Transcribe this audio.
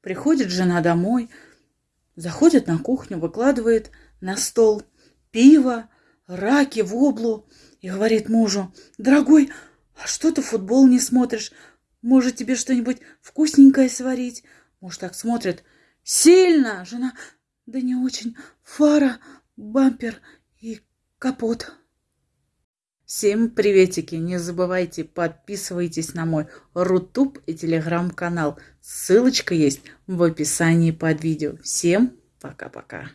Приходит жена домой, заходит на кухню, выкладывает на стол пиво, раки, воблу и говорит мужу, «Дорогой, а что ты футбол не смотришь? Может, тебе что-нибудь вкусненькое сварить?» Муж так смотрит, «Сильно!» Жена, «Да не очень. Фара, бампер и капот». Всем приветики! Не забывайте, подписывайтесь на мой Рутуб и Телеграм-канал. Ссылочка есть в описании под видео. Всем пока-пока!